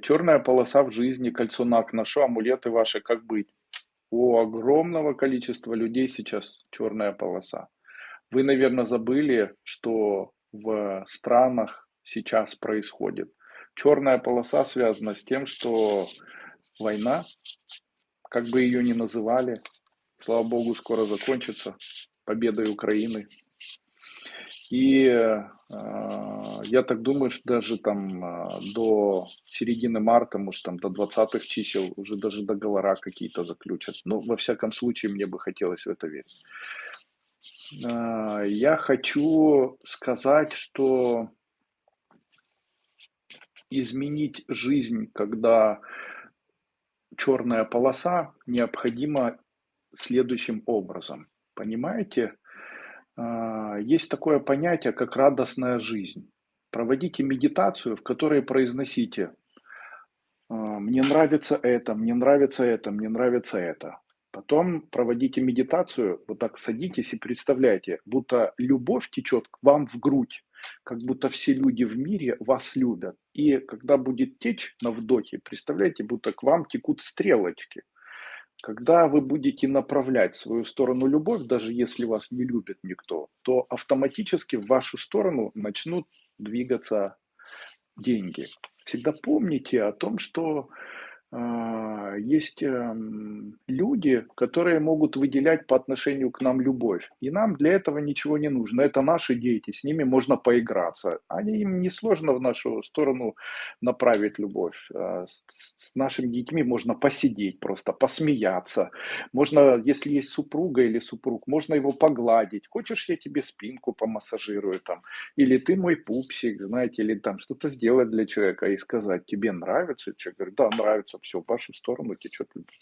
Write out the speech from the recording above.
Черная полоса в жизни, кольцо НАК, ношу амулеты ваши, как быть? У огромного количества людей сейчас черная полоса. Вы, наверное, забыли, что в странах сейчас происходит. Черная полоса связана с тем, что война, как бы ее ни называли, слава богу, скоро закончится победой Украины. И э, я так думаю, что даже там э, до середины марта, может там до 20-х чисел уже даже договора какие-то заключат. Но во всяком случае мне бы хотелось в это верить. Э, я хочу сказать, что изменить жизнь, когда черная полоса, необходимо следующим образом. Понимаете? А, есть такое понятие, как радостная жизнь. Проводите медитацию, в которой произносите «А, «мне нравится это, мне нравится это, мне нравится это». Потом проводите медитацию, вот так садитесь и представляете, будто любовь течет к вам в грудь, как будто все люди в мире вас любят. И когда будет течь на вдохе, представляете, будто к вам текут стрелочки – когда вы будете направлять свою сторону любовь, даже если вас не любит никто, то автоматически в вашу сторону начнут двигаться деньги. Всегда помните о том, что есть эм, люди, которые могут выделять по отношению к нам любовь. И нам для этого ничего не нужно. Это наши дети, с ними можно поиграться. Они, им несложно в нашу сторону направить любовь. А, с нашими детьми можно посидеть, просто посмеяться. Можно, если есть супруга или супруг, можно его погладить. Хочешь, я тебе спинку помассажирую там? Или ты мой пупсик, знаете, или там что-то сделать для человека и сказать, тебе нравится? Человек говорит, да, нравится все в вашу сторону течет любовь.